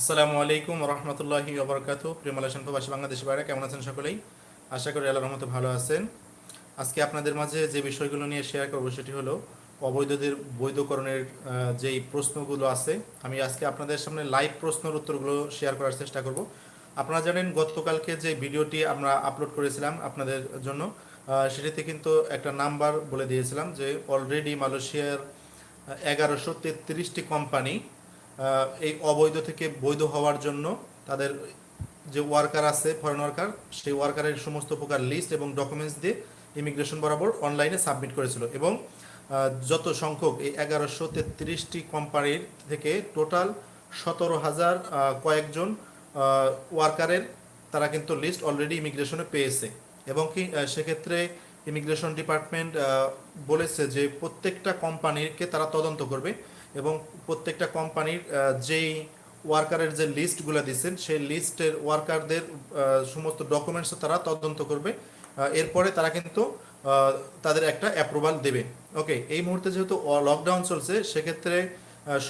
আসসালামু আলাইকুম রহমতুল্লাহি ওবরকাত প্রিয় মালয়েশিয়ান প্রবাসী বাংলাদেশি বাইরে কেমন আছেন সকলেই? আশা করি আল্লাহর রহমতে ভালো আছেন। আজকে আপনাদের মাঝে যে বিষয়গুলো নিয়ে শেয়ার করব সেটি হলো অবৈধদের বৈধকরণের যেই প্রশ্নগুলো আছে, আমি আজকে আপনাদের সামনে লাইভ প্রশ্নের উত্তরগুলো শেয়ার করার চেষ্টা করব। আপনারা জানেন, গতকালকে যে ভিডিওটি আমরা আপলোড করেছিলাম আপনাদের জন্য সেটিতে কিন্তু একটা নাম্বার বলে দিয়েছিলাম যে অলরেডি মালয়েশিয়ার এগারোশো তেত্রিশটি কোম্পানি এই অবৈধ থেকে বৈধ হওয়ার জন্য তাদের যে ওয়ার্কার আছে ফরেন ওয়ার্কার সেই ওয়ার্কারের সমস্ত প্রকার লিস্ট এবং ডকুমেন্টস দিয়ে ইমিগ্রেশন বরাবর অনলাইনে সাবমিট করেছিল এবং যত সংখ্যক, এই এগারোশো তেত্রিশটি কোম্পানির থেকে টোটাল সতেরো হাজার কয়েকজন ওয়ার্কারের তারা কিন্তু লিস্ট অলরেডি ইমিগ্রেশনে পেয়েছে। এবং কি সেক্ষেত্রে ইমিগ্রেশন ডিপার্টমেন্ট বলেছে যে প্রত্যেকটা কোম্পানিকে তারা তদন্ত করবে। এবং প্রত্যেকটা কোম্পানির যেই ওয়ার্কারের যে লিস্টগুলো দিচ্ছেন, সেই লিস্টের ওয়ার্কারদের সমস্ত ডকুমেন্টস তারা তদন্ত করবে। এরপরে তারা কিন্তু তাদের একটা অ্যাপ্রুভাল দেবে। ওকে এই মুহূর্তে যেহেতু লকডাউন চলছে, সেক্ষেত্রে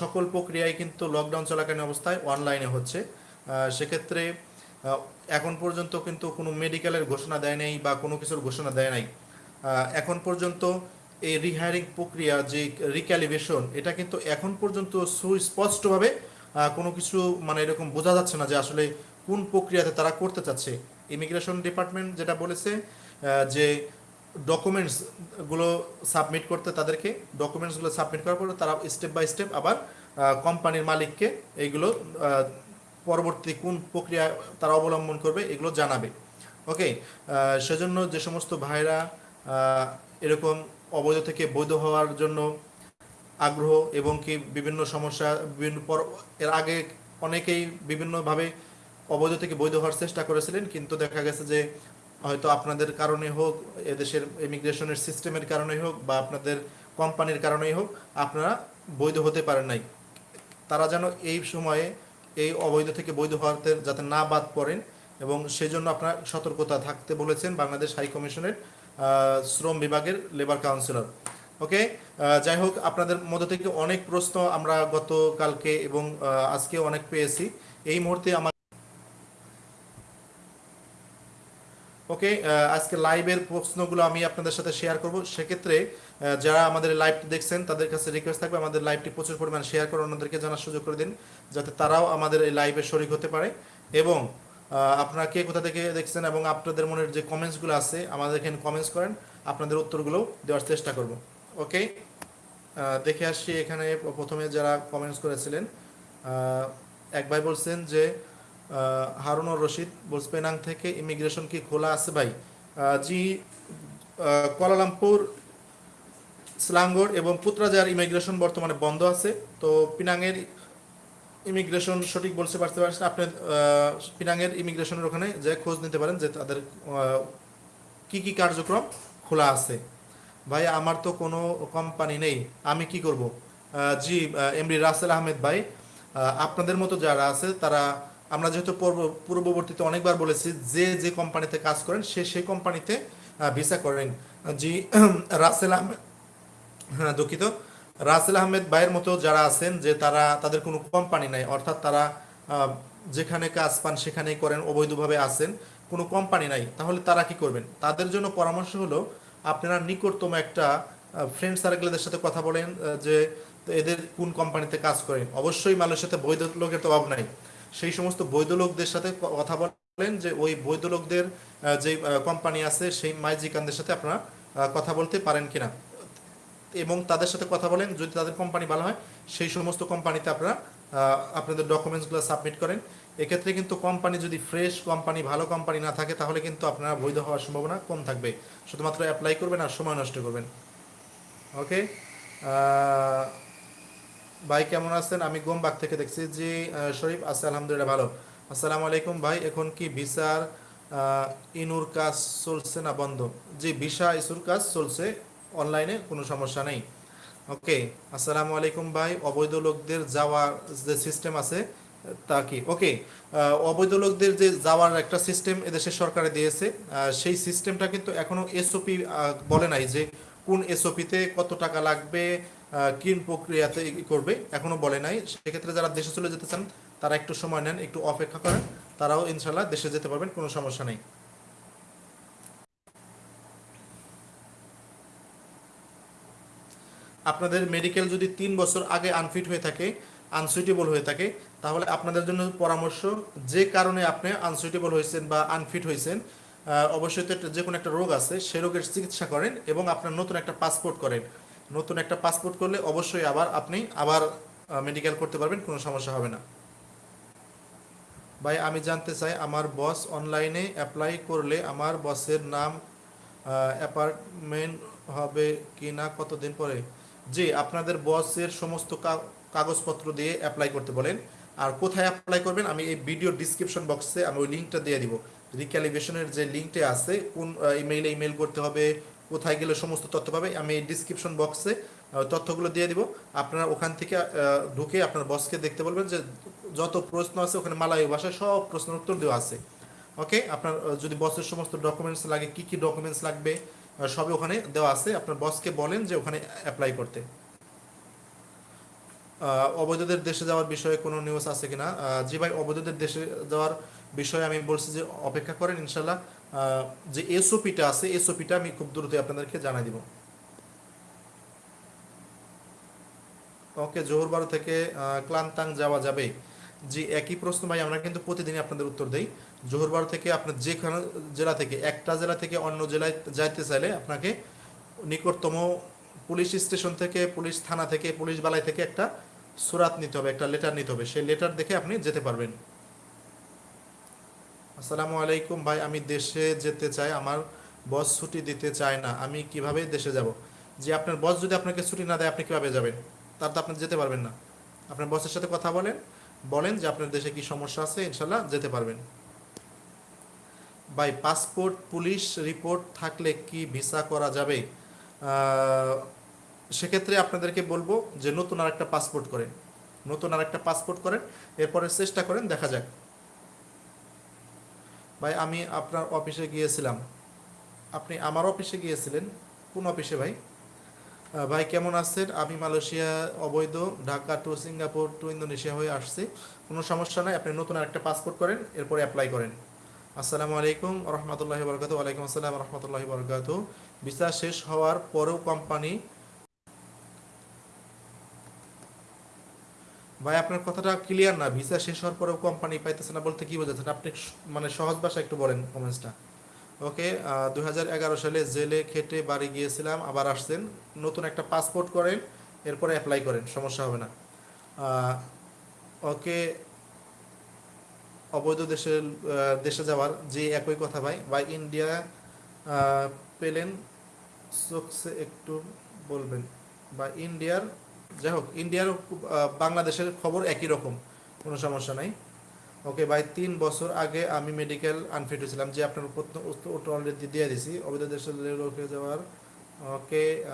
সকল প্রক্রিয়ায় কিন্তু লকডাউন চলাকালীন অবস্থায় অনলাইনে হচ্ছে। সেক্ষেত্রে এখন পর্যন্ত কিন্তু কোনো মেডিকেলের ঘোষণা দেয় নাই বা কোনো কিছুর ঘোষণা দেয় নাই। এখন পর্যন্ত এই রিহায়ারিং প্রক্রিয়া, যে রিক্যালিভেশন এটা কিন্তু এখন পর্যন্ত সুস্পষ্টভাবে কোনো কিছু মানে এরকম বোঝা যাচ্ছে না যে আসলে কোন প্রক্রিয়াতে তারা করতে চাচ্ছে। ইমিগ্রেশন ডিপার্টমেন্ট যেটা বলেছে যে ডকুমেন্টসগুলো সাবমিট করতে তাদেরকে ডকুমেন্টসগুলো সাবমিট করার পরে তারা স্টেপ বাই স্টেপ আবার কোম্পানির মালিককে এইগুলো পরবর্তী কোন প্রক্রিয়া তারা অবলম্বন করবে এগুলো জানাবে। ওকে সেজন্য যে সমস্ত ভাইরা এরকম অবৈধ থেকে বৈধ হওয়ার জন্য আগ্রহ এবং কি বিভিন্ন সমস্যা, বিভিন্ন পর, এর আগে অনেকেই বিভিন্নভাবে অবৈধ থেকে বৈধ হওয়ার চেষ্টা করেছিলেন, কিন্তু দেখা গেছে যে হয়তো আপনাদের কারণে হোক, এদেশের ইমিগ্রেশনের সিস্টেমের কারণে হোক বা আপনাদের কোম্পানির কারণেই হোক, আপনারা বৈধ হতে পারেন নাই। তারা যেন এই সময়ে এই অবৈধ থেকে বৈধ হওয়াতে যাতে না বাদ পড়েন এবং সেজন্য আপনার সতর্কতা থাকতে বলেছেন বাংলাদেশ হাই কমিশনের শ্রম বিভাগের লেবার কাউন্সিলর ওকে যাই হোক, আপনাদের মধ্য থেকে অনেক প্রশ্ন আমরা গতকালকে এবং আজকে অনেক পেয়েছি। এই মুহূর্তে আমার ওকে আজকে লাইভের প্রশ্নগুলো আমি আপনাদের সাথে শেয়ার করব। সেক্ষেত্রে যারা আমাদের লাইভটি দেখছেন, তাদের কাছে রিকোয়েস্ট থাকবে আমাদের লাইভটি প্রচুর পরিমাণ শেয়ার করে অন্যদেরকে জানার সুযোগ করে দিন, যাতে তারাও আমাদের এই লাইভে শরিক হতে পারে। এবং আপনারা কে কোথা থেকে দেখছেন এবং আপনাদের মনের যে কমেন্টসগুলো আছে, আমাদের এখানে কমেন্টস করেন, আপনাদের উত্তরগুলো দেওয়ার চেষ্টা করব। ওকে দেখে আসছি এখানে প্রথমে যারা কমেন্টস করেছিলেন। এক ভাই বলছেন যে হারুনুর রশিদ বলছে, পেনাং থেকে ইমিগ্রেশন কি খোলা আছে ভাই? জি কুয়ালালামপুর স্লাঙ্গর এবং পুত্রাজার ইমিগ্রেশন বর্তমানে বন্ধ আছে। তো পিনাংয়ের ইমিগ্রেশন সঠিক বলতে পারতে পারছেন আপনি আহ, পিনাংয়ের ইমিগ্রেশনের ওখানে যে খোঁজ নিতে পারেন যে তাদের কি কি কার্যক্রম খোলা আছে। ভাই আমার তো কোনো কোম্পানি নেই আমি কি করব? জি এমডি রাসেল আহমেদ ভাই আপনাদের মতো যারা আছে তারা আমরা যেহেতু পূর্ব- পূর্ববর্তীতে অনেকবার বলেছি যে যে কোম্পানিতে কাজ করেন সে সেই কোম্পানিতে ভিসা করেন। জি রাসেল আহমেদ হ্যাঁ দুঃখিত। রাসেল আহমেদ ভাইয়ের মতো যারা আছেন যে তারা, তাদের কোনো কোম্পানি নাই, অর্থাৎ তারা যেখানে কাজ পান সেখানেই করেন, অবৈধভাবে আছেন, কোনো কোম্পানি নাই। তাহলে তারা কি করবেন? তাদের জন্য পরামর্শ হলো, আপনারা নিকটতম একটা ফ্রেন্ড সার্কেলদের সাথে কথা বলেন যে এদের কোন কোম্পানিতে কাজ করেন। অবশ্যই মালয়েশিয়াতে বৈধ লোকের তো অভাব নাই। সেই সমস্ত বৈধ লোকদের সাথে কথা বলেন যে ওই বৈধ লোকদের যে কোম্পানি আছে, সেই মাইজিকানদের সাথে আপনারা কথা বলতে পারেন কিনা। এবং তাদের সাথে কথা বলেন যদি তাদের কোম্পানি ভালো হয় সেই সমস্ত কোম্পানিতে আপনারা আপনাদের ডকুমেন্টসগুলো সাবমিট করেন। এক্ষেত্রে কিন্তু কোম্পানি যদি ফ্রেশ কোম্পানি ভালো কোম্পানি না থাকে তাহলে কিন্তু আপনারা বৈধ হওয়ার সম্ভাবনা কম থাকবে। শুধুমাত্র অ্যাপ্লাই করবেন আর সময় নষ্ট করবেন। ওকে ভাই কেমন আছেন? আমি গোমবাগ থেকে দেখছি। আহ, শরীফ আছে আলহামদুলিল্লাহ ভালো। আসসালামু আলাইকুম ভাই। এখন কি ভিসার ইনুর কাজ চলছে না বন্ধ? জি ভিসা ইসুর কাজ চলছে। অনলাইনে কোনো সমস্যা নেই। ওকে আসসালামু আলাইকুম ভাই। অবৈধ লোকদের যাওয়ার যে সিস্টেম আছে তা কি? ওকে অবৈধ লোকদের যে যাওয়ার একটা সিস্টেম এদেশের সরকারে দিয়েছে সেই সিস্টেমটা কিন্তু এখনও এসওপি বলে নাই যে কোন এসওপিতে কত টাকা লাগবে আহ, কি প্রক্রিয়াতে করবে এখনও বলে নাই। সেক্ষেত্রে যারা দেশে চলে যেতে চান তারা একটু সময় নেন একটু অপেক্ষা করেন তারাও ইনশাল্লাহ দেশে যেতে পারবেন কোনো সমস্যা নেই। আপনাদের মেডিকেল যদি তিন বছর আগে আনফিট হয়ে থাকে আনসুইটেবল হয়ে থাকে, তাহলে আপনাদের জন্য পরামর্শ, যে কারণে আপনি আনসুইটেবল হয়েছেন বা আনফিট হয়েছেন অবশ্যই তো যে কোনো একটা রোগ আছে, সে রোগের চিকিৎসা করেন এবং আপনার নতুন একটা পাসপোর্ট করেন। নতুন একটা পাসপোর্ট করলে অবশ্যই আবার আপনি আবার মেডিকেল করতে পারবেন, কোনো সমস্যা হবে না। ভাই, আমি জানতে চাই, আমার বস অনলাইনে অ্যাপ্লাই করলে আমার বসের নাম অ্যাপার্টমেন্ট হবে কি না কতদিন পরে? জি আপনাদের বসের সমস্ত কাগজপত্র দিয়ে অ্যাপ্লাই করতে বলেন। আর কোথায় অ্যাপ্লাই করবেন, আমি এই ভিডিও ডিসক্রিপশন বক্সে আমি ওই লিঙ্কটা দিয়ে দিব। রিক্যালিভেশনের যে লিঙ্কটা আছে, কোন ইমেইলে ইমেল করতে হবে, কোথায় গেলে সমস্ত তথ্য পাবে, আমি এই ডিসক্রিপশন বক্সে তথ্যগুলো দিয়ে দিব। আপনারা ওখান থেকে ঢুকে আপনার বসকে দেখতে বলবেন যে যত প্রশ্ন আছে ওখানে মালায়ী ভাষায় সব প্রশ্নের উত্তর দেওয়া আছে। ওকে আপনার যদি বসের সমস্ত ডকুমেন্টস লাগে, কি কি ডকুমেন্টস লাগবে সবই ওখানে দেওয়া আছে। আপনার বসকে বলেন যে ওখানে অ্যাপ্লাই করতে। অবৈধদের দেশে যাওয়ার বিষয়ে কোনো নিউজ আছে কিনা? জি ভাই, অবৈধদের দেশে যাওয়ার বিষয়ে আমি বলছি যে অপেক্ষা করেন ইনশাল্লাহ। যে এসওপিটা আছে এসওপিটা আমি খুব দ্রুতই আপনাদেরকে জানাই দিব। ওকে, জোহরবারো থেকে ক্লান্তাং যাওয়া যাবে জি, একই প্রশ্ন ভাই, আমরা কিন্তু প্রতিদিনই আপনাদের উত্তর দেই। জোহরবারো থেকে আপনার যেখানে জেলা থেকে, একটা জেলা থেকে অন্য জেলায় যাইতে চাইলে আপনাকে নিকটতম পুলিশ স্টেশন থেকে, পুলিশ থানা থেকে, পুলিশ বালাই থেকে একটা সুরাত নিতে হবে, একটা লেটার নিতে হবে। সেই লেটার দেখে আপনি যেতে পারবেন। আসসালামু আলাইকুম ভাই, আমি দেশে যেতে চাই, আমার বস ছুটি দিতে চায় না, আমি কীভাবে দেশে যাব? যে আপনার বস যদি আপনাকে ছুটি না দেয়, আপনি কীভাবে যাবেন? তার তো আপনি যেতে পারবেন না। আপনার বসের সাথে কথা বলেন বলেন যে আপনার দেশে কি সমস্যা আছে ইনশাল্লাহ যেতে পারবেন। ভাই, পাসপোর্ট, পুলিশ রিপোর্ট থাকলে কি ভিসা করা যাবে? সেক্ষেত্রে আপনাদেরকে বলব যে নতুন আর একটা পাসপোর্ট করেন। নতুন আর একটা পাসপোর্ট করেন, এরপরে চেষ্টা করেন, দেখা যাক। ভাই, আমি আপনার অফিসে গিয়েছিলাম। আপনি আমার অফিসে গিয়েছিলেন? কোন অফিসে ভাই? ভাই কেমন আছেন? আমি মালয়েশিয়া অবৈধ, Dhaka to Singapore to Indonesia হয়ে আসছি। কোনো সমস্যা নাই, আপনি নতুন আরেকটা পাসপোর্ট করেন, এরপরে অ্যাপ্লাই করেন। আসসালামু আলাইকুম, রহমতুল্লাহি বরকাত ওয়ালাইকুম আসসালাম রহমতুল্লাহি বরকাত ভিসা শেষ হওয়ার পরেও কোম্পানি ভাই, আপনার কথাটা ক্লিয়ার না? ভিসা শেষ হওয়ার পরেও কোম্পানি পাইতেছে না বলতে কি বোঝাচ্ছেন? আপনি মানে সহজ ভাষা একটু বলেন কমেন্টসটা ওকে দু হাজার এগারো সালে জেলে খেটে বাড়ি গিয়েছিলাম, আবার আসছেন। নতুন একটা পাসপোর্ট করেন, এরপরে অ্যাপ্লাই করেন, সমস্যা হবে না। ওকে, অবৈধ দেশে দেশে যাওয়ার যে একই কথা ভাই বা ইন্ডিয়া পেলেন চোখসে একটু বলবেন। বা ইন্ডিয়ার যাই হোক ইন্ডিয়ার বাংলাদেশের খবর একই রকম, কোনো সমস্যা নাই। ওকে ভাই তিন বছর আগে আমি মেডিকেল আনফিট হয়েছিলাম, যে আপনার উত্তর অলরেডি দিয়ে দিছি। অবৈধ দেশে লোকে যাওয়ার। ওকে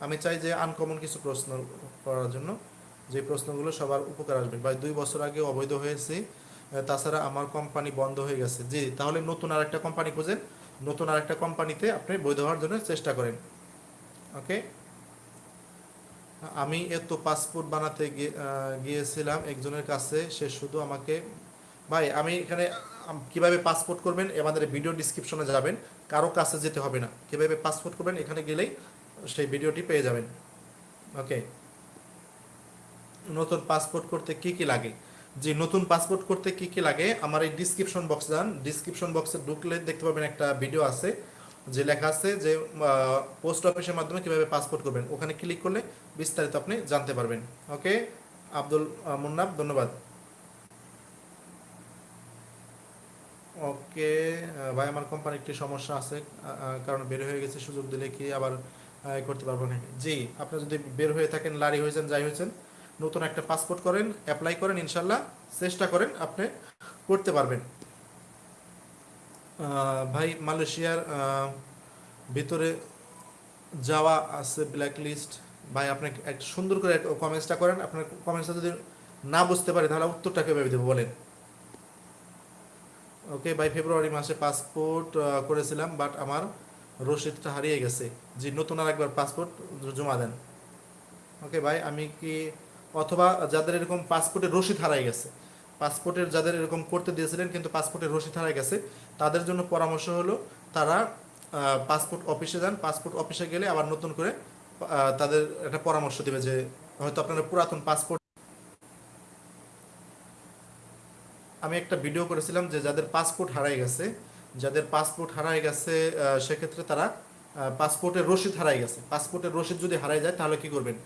আমি চাই যে আনকমন কিছু প্রশ্ন করার জন্য। যে প্রশ্নগুলো সবার উপকার আসবে। ভাই দুই বছর আগে অবৈধ হয়েছি। তাছাড়া আমার কোম্পানি বন্ধ হয়ে গেছে। জি, তাহলে নতুন আর একটা কোম্পানি খুঁজেন। নতুন আর একটা কোম্পানিতে আপনি বৈধ হওয়ার জন্য চেষ্টা করেন। ওকে আমি এত পাসপোর্ট বানাতে গিয়ে- গিয়েছিলাম। একজনের কাছে সে শুধু আমাকে ভাই আমি এখানে কীভাবে পাসপোর্ট করবেন আমাদের ভিডিও ডিসক্রিপশনে যাবেন। কারও কাছে যেতে হবে না। কীভাবে পাসপোর্ট করবেন? এখানে গেলেই সেই ভিডিওটি পেয়ে যাবেন। ওকে। নতুন পাসপোর্ট করতে কি কি লাগে? যে নতুন পাসপোর্ট করতে কি কি লাগে? আমার এই ডিসক্রিপশন বক্স যান। ডিসক্রিপশন বক্সে ঢুকলে দেখতে পাবেন একটা ভিডিও আছে যে লেখা আছে যে পোস্ট অফিসের মাধ্যমে কীভাবে পাসপোর্ট করবেন। ওখানে ক্লিক করলে বিস্তারিত আপনি জানতে পারবেন। ওকে? আব্দুল আহ, মুন্নাফ ধন্যবাদ। ওকে ভাই, আমার কোম্পানি একটি সমস্যা আছে কারণ বের হয়ে গেছে, সুযোগ দিলে কি আবার করতে পারব না। জি, আপনি যদি বের হয়ে থাকেন, লারি হয়েছেন যাই হয়েছেন নতুন একটা পাসপোর্ট করেন অ্যাপ্লাই করেন, ইনশাল্লাহ, চেষ্টা করেন, আপনি করতে পারবেন। ভাই, মালয়েশিয়ার ভিতরে যাওয়া আছে ব্ল্যাক লিস্ট ভাই, আপনি একটা সুন্দর করে কমেন্টসটা করেন, আপনার কমেন্টসটা যদি না বুঝতে পারে, তাহলে উত্তরটা কীভাবে দেবো বলেন? ওকে ভাই ফেব্রুয়ারি মাসে পাসপোর্ট করেছিলাম বাট আমার রসিদটা হারিয়ে গেছে। জি, নতুন আর একবার পাসপোর্ট জমা দেন। ওকে ভাই, আমি কি অথবা যাদের এরকম পাসপোর্টের রসিদ হারাই গেছে। পাসপোর্টের যাদের এরকম করতে দিয়েছিলেন, কিন্তু পাসপোর্টের রসিদ হারাই গেছে, তাদের জন্য পরামর্শ হলো তারা পাসপোর্ট অফিসে যান। পাসপোর্ট অফিসে গেলে আবার নতুন করে তাদের একটা পরামর্শ দেবে যে হয়তো আপনারা পুরাতন পাসপোর্ট আমি একটা ভিডিও করেছিলাম যে যাদের পাসপোর্ট হারাই গেছে, যাদের পাসপোর্ট হারাই গেছে সেক্ষেত্রে তারা পাসপোর্টের রসিদ হারাই গেছে। পাসপোর্টের রসিদ যদি হারাই যায়, তাহলে কি করবেন?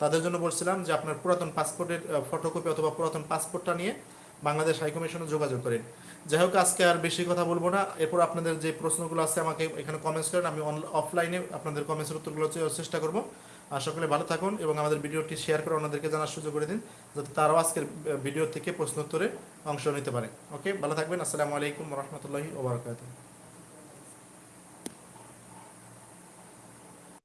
তাদের জন্য বলছিলাম যে আপনার পুরাতন পাসপোর্টের ফটোকপি অথবা পুরাতন পাসপোর্টটা নিয়ে বাংলাদেশ হাইকমিশনে যোগাযোগ করেন। যাই হোক, আজকে আর বেশি কথা বলব না। এরপর আপনাদের যে প্রশ্নগুলো আছে, আমাকে এখানে কমেন্টস করেন। আমি অফলাইনে আপনাদের কমেন্টসের উত্তরগুলো চেষ্টা করব। আর সকলে ভালো থাকুন এবং আমাদের ভিডিওটি শেয়ার করে অন্যদেরকে জানার সুযোগ করে দিন, যাতে তারাও আজকের ভিডিও থেকে প্রশ্ন উত্তরে অংশ নিতে পারে। ওকে ভালো থাকবেন। আসসালামু আলাইকুম রহমতুল্লাহি ওবরাকাতুহ